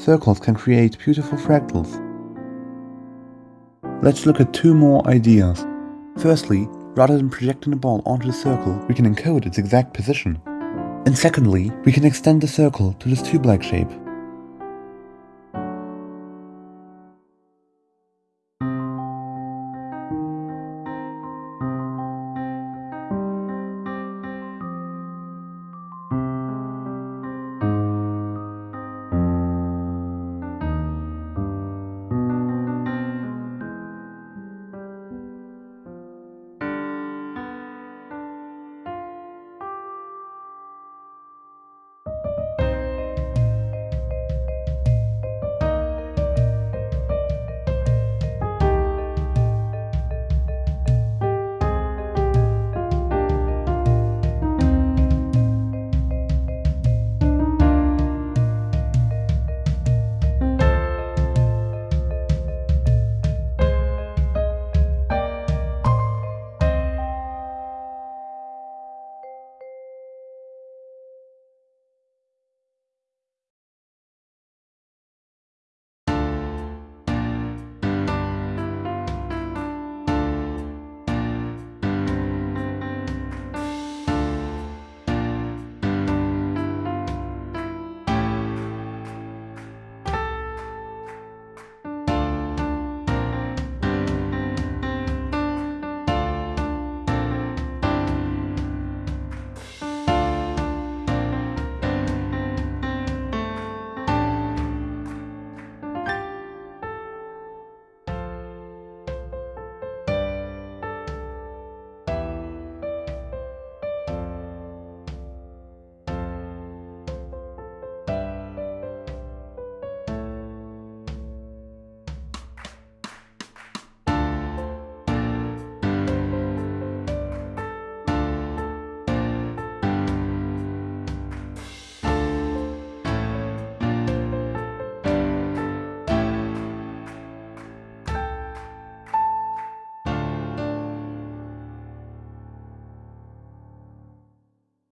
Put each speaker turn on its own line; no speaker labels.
circles can create beautiful fractals. Let's look at two more ideas. Firstly, rather than projecting a ball onto the circle, we can encode its exact position. And secondly, we can extend the circle to this tube-like shape.